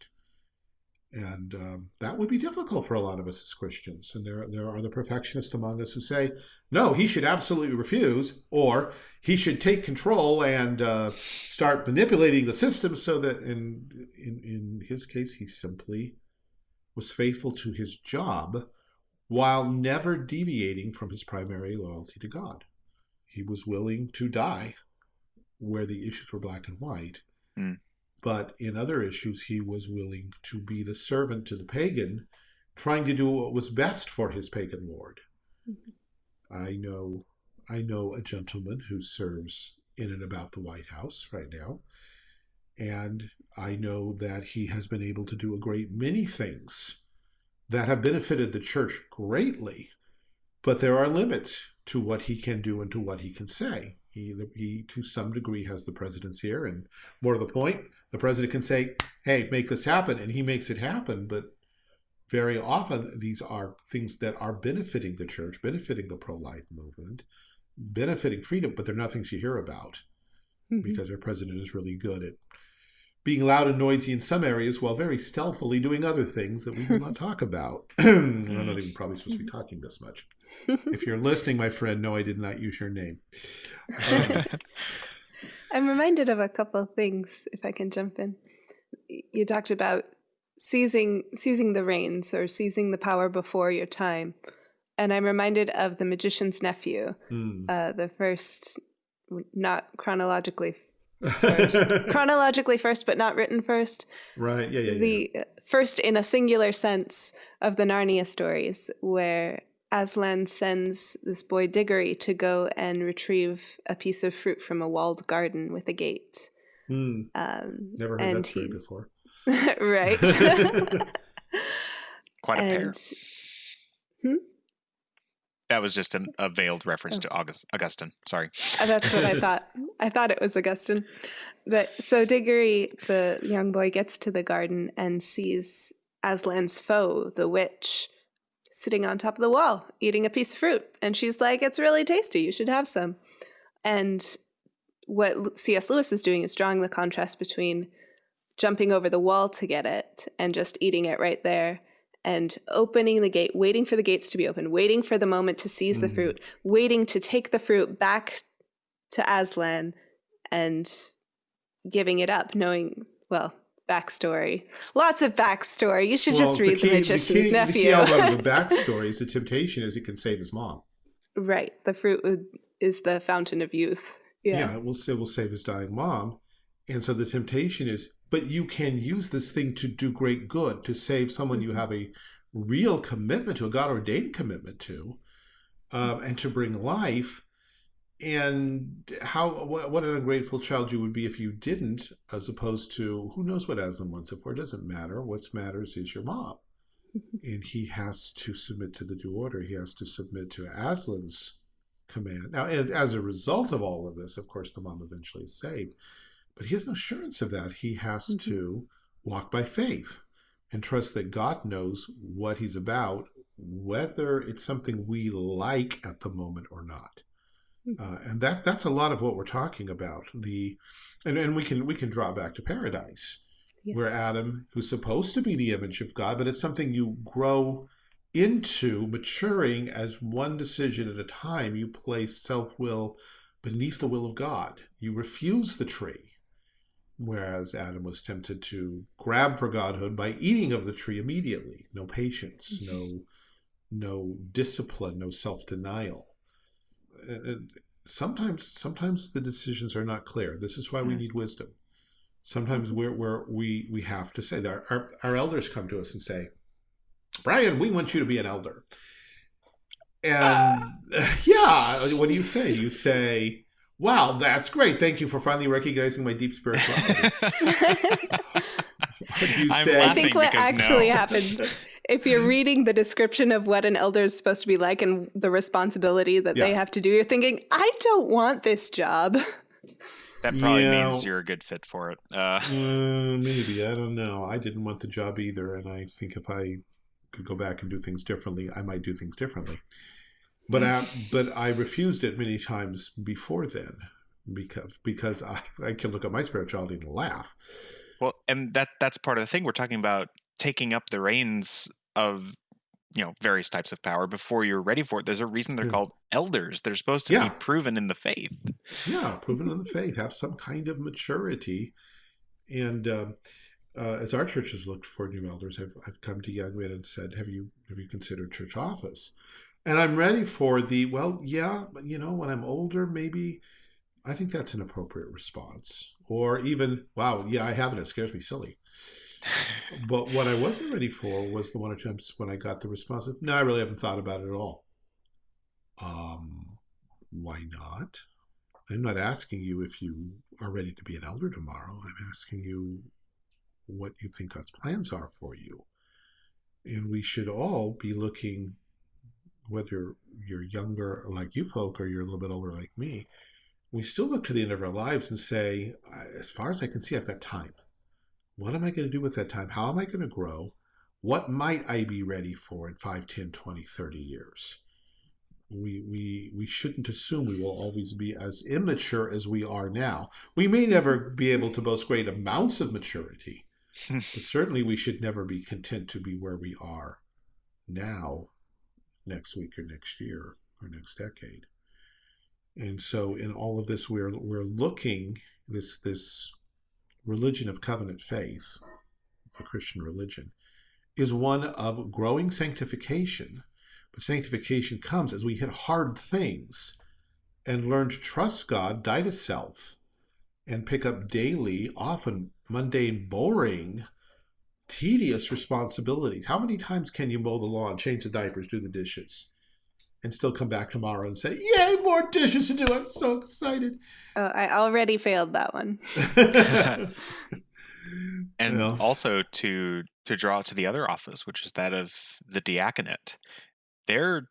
And um, that would be difficult for a lot of us as Christians. And there, there are the perfectionists among us who say, no, he should absolutely refuse, or he should take control and uh, start manipulating the system so that, in, in, in his case, he simply was faithful to his job while never deviating from his primary loyalty to God. He was willing to die where the issues were black and white. Mm. But in other issues, he was willing to be the servant to the pagan, trying to do what was best for his pagan lord. Mm-hmm. I know I know a gentleman who serves in and about the White House right now. And I know that he has been able to do a great many things that have benefited the church greatly, but there are limits to what he can do and to what he can say. He, he, to some degree, has the presidency here, and more to the point, the president can say, "Hey, make this happen," and he makes it happen. But very often, these are things that are benefiting the church, benefiting the pro-life movement, benefiting freedom, but they're not things you hear about mm -hmm. because our president is really good at being loud and noisy in some areas while very stealthily doing other things that we will not talk about. I'm not even probably supposed to be talking this much. If you're listening, my friend, no, I did not use your name. Um, I'm reminded of a couple of things, if I can jump in. You talked about seizing seizing the reins or seizing the power before your time. And I'm reminded of the magician's nephew, mm. uh, the first, not chronologically first. chronologically first, but not written first. Right. Yeah. Yeah. The yeah. first, in a singular sense, of the Narnia stories, where Aslan sends this boy Diggory to go and retrieve a piece of fruit from a walled garden with a gate. Hmm. Um, Never heard that story before. right. Quite a and, pair. Hmm? That was just an, a veiled reference oh. to August, Augustine. Sorry. Uh, that's what I thought. I thought it was Augustine. But so Diggory, the young boy, gets to the garden and sees Aslan's foe, the witch, sitting on top of the wall eating a piece of fruit. And she's like, It's really tasty. You should have some. And what C.S. Lewis is doing is drawing the contrast between jumping over the wall to get it and just eating it right there and opening the gate, waiting for the gates to be open, waiting for the moment to seize mm. the fruit, waiting to take the fruit back to Aslan and giving it up, knowing, well, backstory. Lots of backstory. You should well, just read The, key, the Magician's the key, Nephew. The key element of the backstory is the temptation is it can save his mom. Right. The fruit is the fountain of youth. Yeah. Yeah, it will, it will save his dying mom. And so the temptation is but you can use this thing to do great good, to save someone you have a real commitment to, a God ordained commitment to, um, and to bring life. And how what, what, an ungrateful child you would be if you didn't, as opposed to who knows what Aslan wants it for. It doesn't matter. What matters is your mom. and he has to submit to the due order. He has to submit to Aslan's command. Now, and as a result of all of this, of course, the mom eventually is saved. But he has no assurance of that. He has Mhm. to walk by faith and trust that God knows what he's about, whether it's something we like at the moment or not. Mhm. Uh, and that that's a lot of what we're talking about. The and, and we can we can draw back to paradise where Adam, who's supposed to be the image of God, but it's something you grow into maturing as one decision at a time. You place self will beneath the will of God. You refuse the tree. Whereas Adam was tempted to grab for godhood by eating of the tree immediately. No patience, no no discipline, no self denial. Sometimes sometimes the decisions are not clear. This is why we need wisdom. Sometimes mm-hmm. we're, we're we we have to say that our, our, our elders come to us and say brian we want you to be an elder. And ah. yeah what do you say? You say wow that's great thank you for finally recognizing my deep spirituality you I'm say? I think what because actually no. happens if you're reading the description of what an elder is supposed to be like and the responsibility that they have to do, you're thinking, I don't want this job. That probably Yeah. means you're a good fit for it. Uh, Uh, maybe I don't know. I didn't want the job either, and I think if I could go back and do things differently, I might do things differently. But I, but I refused it many times before then because because I I can look at my spirituality and laugh. well, and that that's part of the thing. We're talking about taking up the reins of you know various types of power before you're ready for it. There's a reason they're Hmm. called elders. They're supposed to Yeah. be proven in the faith. Yeah, proven in the faith, have some kind of maturity, and. Um, uh, as our church has looked for new elders, I've, I've come to young men and said, "Have you have you considered church office?" And I'm ready for the well, yeah, you know, when I'm older, maybe I think that's an appropriate response. Or even, wow, yeah, I have it. It scares me silly. But what I wasn't ready for was the one two when I got the response of, no, I really haven't thought about it at all. Um, why not? I'm not asking you if you are ready to be an elder tomorrow. I'm asking you what you think God's plans are for you. And we should all be looking, whether you're younger like you folk or you're a little bit older like me, we still look to the end of our lives and say, as far as I can see, I've got time. What am I going to do with that time? How am I going to grow? What might I be ready for in 5, 10, 20, 30 years? We, we, we shouldn't assume we will always be as immature as we are now. We may never be able to boast great amounts of maturity, but certainly we should never be content to be where we are now, next week or next year or next decade. And so in all of this we're we're looking this this religion of covenant faith, the Christian religion, is one of growing sanctification. But sanctification comes as we hit hard things and learn to trust God, die to self, and pick up daily, often mundane, boring, tedious responsibilities. How many times can you mow the lawn, change the diapers, do the dishes, and still come back tomorrow and say, Yay, more dishes to do. I'm so excited. Oh, I already failed that one. and Yeah. also to to draw to the other office, which is that of the diaconate. Their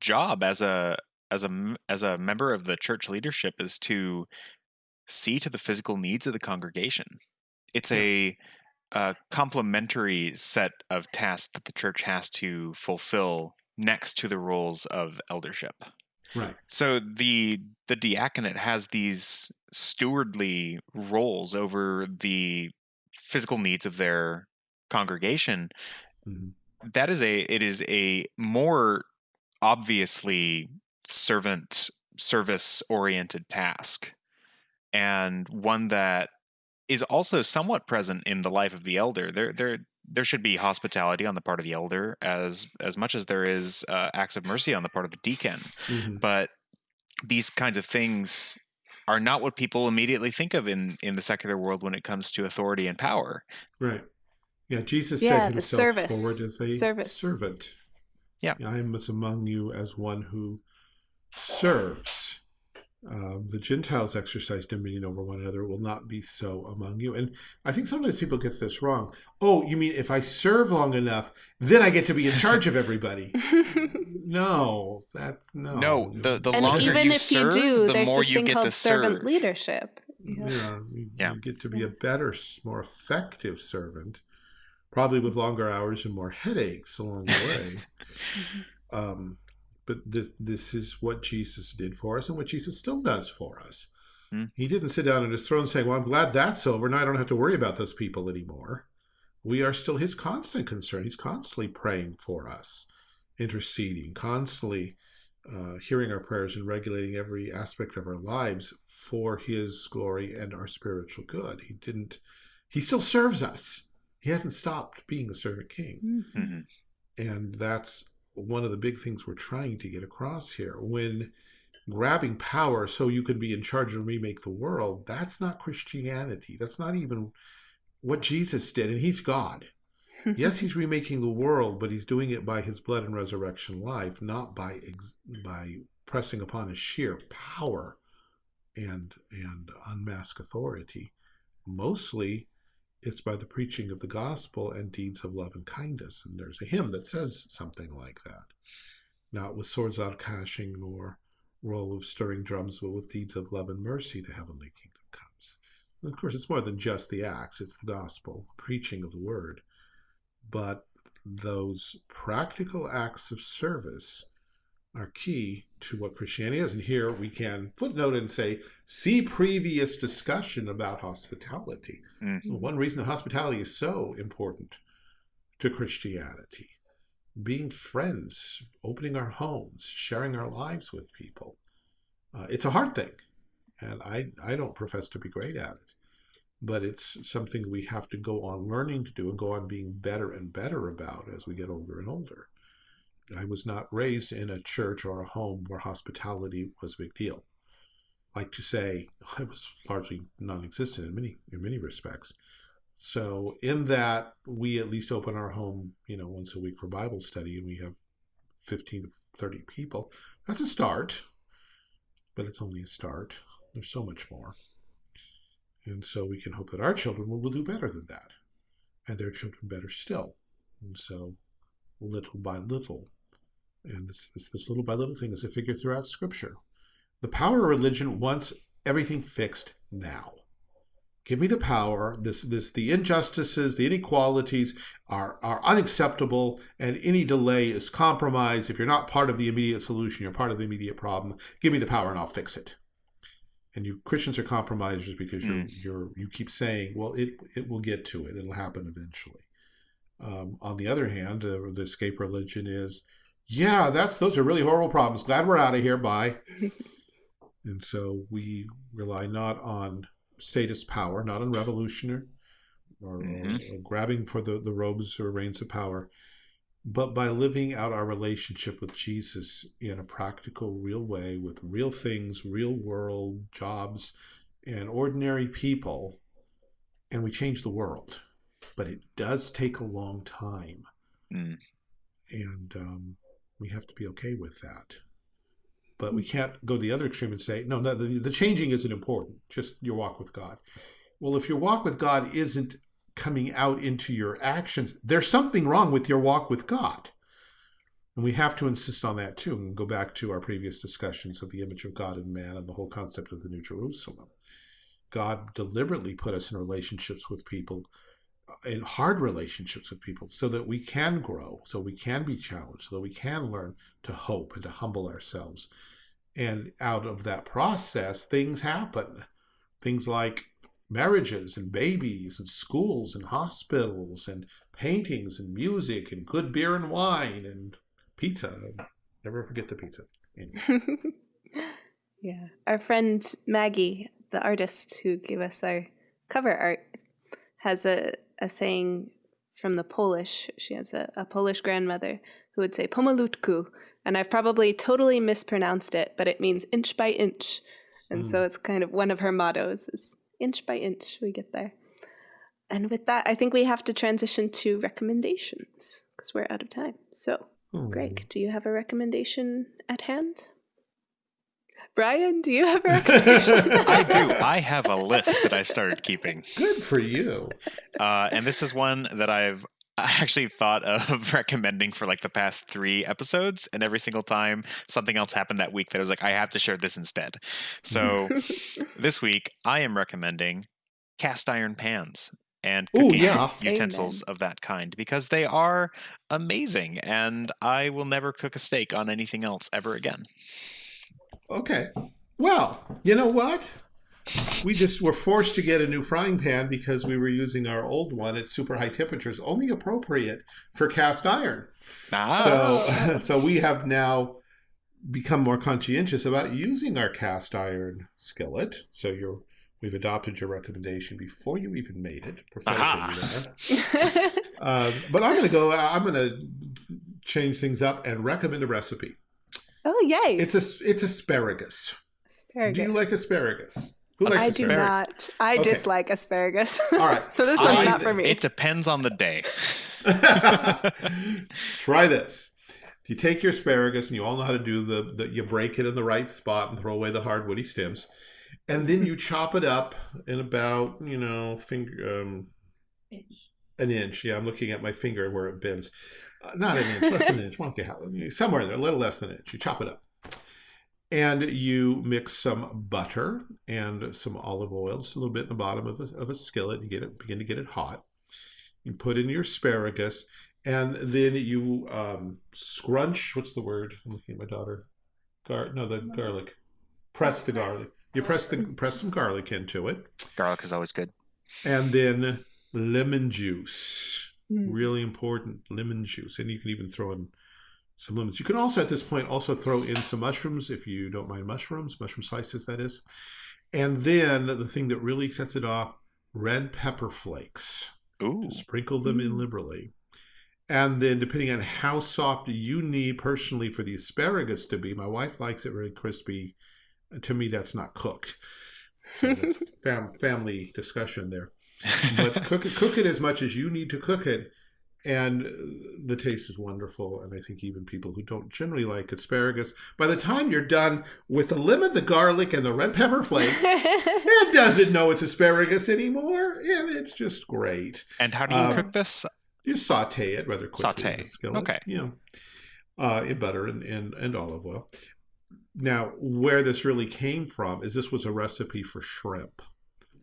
job as a as a as a member of the church leadership is to see to the physical needs of the congregation. It's Yeah. a, a complementary set of tasks that the church has to fulfill next to the roles of eldership. right. So the the diaconate has these stewardly roles over the physical needs of their congregation. Mhm. That is a it is a more obviously servant service oriented task and one that is also somewhat present in the life of the elder. There there there should be hospitality on the part of the elder as as much as there is uh, acts of mercy on the part of the deacon Mhm. but these kinds of things are not what people immediately think of in in the secular world when it comes to authority and power. Right. Yeah, Jesus Yeah, set the himself service. forward as a Service. servant. Yeah. I am as among you as one who serves. Um, the Gentiles exercise dominion over one another will not be so among you. And I think sometimes people get this wrong. Oh, you mean if I serve long enough, then I get to be in charge of everybody? no, that's no. No, the the and longer even you if serve, you do, the there's more this you thing get called to servant serve. leadership. You, know, you, Yeah. you get to be Yeah. a better, more effective servant, probably with longer hours and more headaches along the way. um, but this this is what Jesus did for us, and what Jesus still does for us. Hmm. He didn't sit down on his throne saying, "Well, I'm glad that's over. Now I don't have to worry about those people anymore." We are still His constant concern. He's constantly praying for us, interceding, constantly uh, hearing our prayers and regulating every aspect of our lives for His glory and our spiritual good. He didn't. He still serves us. He hasn't stopped being a servant king. Mhm. Mhm. And that's one of the big things we're trying to get across here. When grabbing power so you can be in charge and remake the world, that's not Christianity. That's not even what Jesus did. And he's God. Yes, he's remaking the world, but he's doing it by his blood and resurrection life, not by ex- by pressing upon his sheer power and and unmask authority. Mostly, it's by the preaching of the gospel and deeds of love and kindness. And there's a hymn that says something like that. Not with swords out clashing nor roll of stirring drums, but with deeds of love and mercy the heavenly kingdom comes. And of course, it's more than just the acts, it's the gospel, preaching of the word. But those practical acts of service are key to what Christianity is. And here we can footnote and say, see previous discussion about hospitality. Mm. One reason that hospitality is so important to Christianity being friends, opening our homes, sharing our lives with people. Uh, it's a hard thing, and I, I don't profess to be great at it, but it's something we have to go on learning to do and go on being better and better about as we get older and older. I was not raised in a church or a home where hospitality was a big deal. Like to say, I was largely non-existent in many in many respects. So in that, we at least open our home, you know, once a week for Bible study, and we have 15 to 30 people. That's a start, but it's only a start. There's so much more. And so we can hope that our children will, will do better than that, and their children better still. And so, little by little, and this, this, this little by little thing is a figure throughout Scripture. The power of religion wants everything fixed now. Give me the power. This, this, the injustices, the inequalities are are unacceptable, and any delay is compromise. If you're not part of the immediate solution, you're part of the immediate problem. Give me the power, and I'll fix it. And you Christians are compromisers because you're mm. you're you keep saying, well, it it will get to it. It'll happen eventually. Um, on the other hand, uh, the escape religion is, yeah, that's those are really horrible problems. Glad we're out of here. Bye. and so we rely not on status power, not on revolutionary or, or- Mhm. or grabbing for the, the robes or reins of power, but by living out our relationship with Jesus in a practical, real way with real things, real world jobs, and ordinary people, and we change the world. But it does take a long time, Mm. and um, we have to be okay with that. But we can't go to the other extreme and say, no, no the, the changing isn't important, just your walk with God. Well, if your walk with God isn't coming out into your actions, there's something wrong with your walk with God. And we have to insist on that too, and go back to our previous discussions of the image of God in man and the whole concept of the New Jerusalem. God deliberately put us in relationships with people, in hard relationships with people, so that we can grow, so we can be challenged, so that we can learn to hope and to humble ourselves. And out of that process, things happen. Things like marriages and babies and schools and hospitals and paintings and music and good beer and wine and pizza. Never forget the pizza. Anyway. yeah. Our friend Maggie, the artist who gave us our cover art, has a, a saying from the Polish. She has a, a Polish grandmother who would say pomalutku, and I've probably totally mispronounced it, but it means inch by inch. And so hmm. it's kind of one of her mottos is inch by inch we get there. And with that, I think we have to transition to recommendations because we're out of time. So, Oh, Greg, do you have a recommendation at hand? Brian, do you have a recommendation? I do. I have a list that I started keeping. Good for you. Uh, and this is one that I've I actually thought of recommending for like the past three episodes, and every single time something else happened that week that I was like, I have to share this instead. So this week, I am recommending cast iron pans and Ooh, cooking yeah. utensils of that kind because they are amazing, and I will never cook a steak on anything else ever again. Okay. Well, you know what? We just were forced to get a new frying pan because we were using our old one at super high temperatures, only appropriate for cast iron. Ah, So, so we have now become more conscientious about using our cast iron skillet. So you're we've adopted your recommendation before you even made it. Uh, but I'm going to go. I'm going to change things up and recommend a recipe. Oh, yay. It's a it's asparagus. asparagus. Do you like asparagus? Who likes I do not. I Okay. dislike asparagus. All right. so this one's I- not for me. it depends on the day. Try this. You take your asparagus, and you all know how to do the, the. You break it in the right spot and throw away the hard woody stems, and then you chop it up in about you know finger um, an inch. Yeah, I'm looking at my finger where it bends. Uh, not an inch, less than an inch. Well, okay, how- somewhere there, a little less than an inch. You chop it up, and you mix some butter and some olive oil, just a little bit in the bottom of a, of a skillet. You get it, begin to get it hot. You put in your asparagus, and then you um, scrunch. What's the word? I'm looking at my daughter. Gar- no, the garlic. Press the garlic. You press the press some garlic into it, Garlic is always good. and then lemon juice. Mm. Really important, lemon juice, and you can even throw in some lemons. You can also, at this point, also throw in some mushrooms if you don't mind mushrooms, mushroom slices, that is. And then the thing that really sets it off: red pepper flakes. Ooh. Sprinkle them in Mm. liberally. And then, depending on how soft you need personally for the asparagus to be, my wife likes it really crispy. To me, that's not cooked. So that's fam- family discussion there. But cook it, cook it as much as you need to cook it, and the taste is wonderful. And I think even people who don't generally like asparagus, by the time you're done with the lemon, the garlic, and the red pepper flakes, it doesn't know it's asparagus anymore, and it's just great. and how do you Um, cook this? You saute it rather quickly. Saute. in the skillet, Okay. You know, uh, in butter and, and, and olive oil. Now, where this really came from is this was a recipe for shrimp.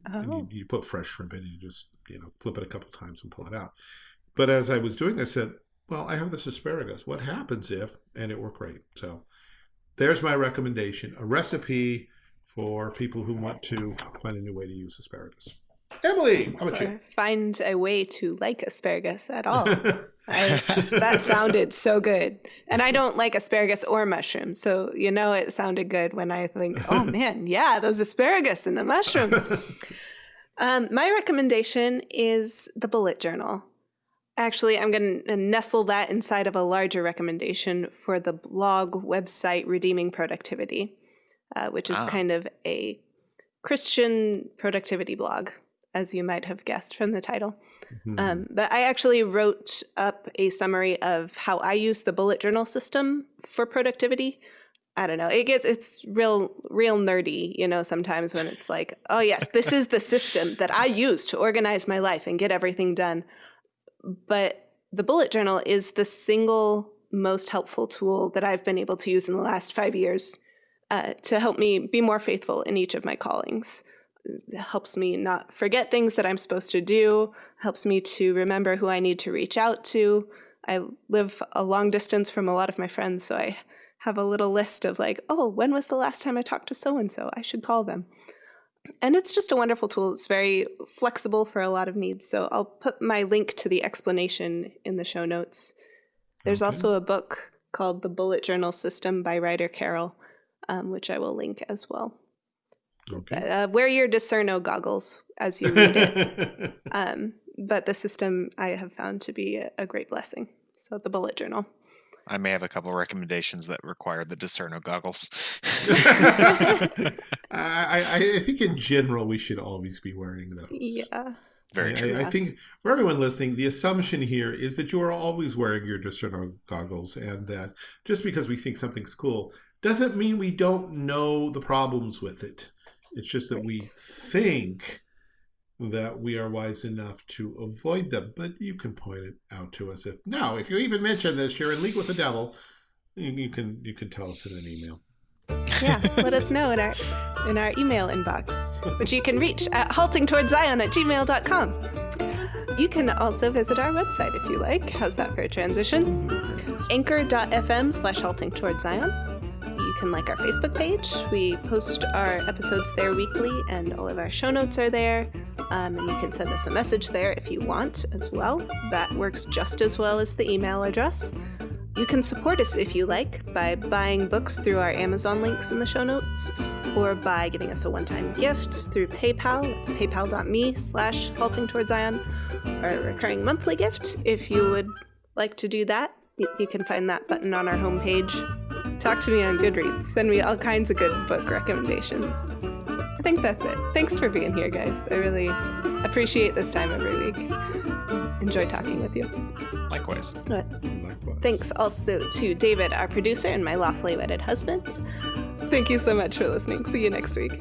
And oh. you, you put fresh shrimp in, and you just you know flip it a couple times and pull it out. But as I was doing, I said, "Well, I have this asparagus. What happens if?" And it worked great. So there's my recommendation: a recipe for people who want to find a new way to use asparagus. Emily, how about you? Find a way to like asparagus at all. I, that sounded so good. And I don't like asparagus or mushrooms. So, you know, it sounded good when I think, oh man, yeah, those asparagus and the mushrooms. Um, my recommendation is the bullet journal. Actually, I'm going to nestle that inside of a larger recommendation for the blog website Redeeming Productivity, uh, which is Ah. kind of a Christian productivity blog, as you might have guessed from the title. Mhm. Um, but I actually wrote up a summary of how I use the bullet journal system for productivity. I don't know. It gets it's real real nerdy, you know, sometimes when it's like, oh yes, this is the system that I use to organize my life and get everything done. But the bullet journal is the single most helpful tool that I've been able to use in the last five years uh, to help me be more faithful in each of my callings. It helps me not forget things that I'm supposed to do, helps me to remember who I need to reach out to. I live a long distance from a lot of my friends, so I have a little list of like, oh, when was the last time I talked to so and so? I should call them. And it's just a wonderful tool. It's very flexible for a lot of needs. So I'll put my link to the explanation in the show notes. There's Okay. also a book called The Bullet Journal System by Ryder Carroll, um, which I will link as well. Okay. Uh, wear your Discerno goggles as you read it. um, but the system I have found to be a, a great blessing. So the bullet journal. I may have a couple recommendations that require the Discerno goggles. I, I, I think in general we should always be wearing those. Yeah. Very I, true. I, I think for everyone listening, the assumption here is that you are always wearing your Discerno goggles, and that just because we think something's cool doesn't mean we don't know the problems with it. It's just that we think that we are wise enough to avoid them. But you can point it out to us if no, if you even mention this, you're in league with the devil. You, you can you can tell us in an email. Yeah, let us know in our in our email inbox, which you can reach at haltingtowardszion at gmail.com. You can also visit our website if you like. How's that for a transition? Anchor.fm slash halting towards Zion. Can like our Facebook page. We post our episodes there weekly, and all of our show notes are there. Um, and you can send us a message there if you want as well. That works just as well as the email address. You can support us if you like by buying books through our Amazon links in the show notes, or by giving us a one-time gift through PayPal. It's paypal.me slash halting towards Zion, or a recurring monthly gift if you would like to do that. You can find that button on our homepage. Talk to me on Goodreads. Send me all kinds of good book recommendations. I think that's it. Thanks for being here, guys. I really appreciate this time every week. Enjoy talking with you. Likewise. But Likewise. Thanks also to David, our producer, and my lawfully wedded husband. Thank you so much for listening. See you next week.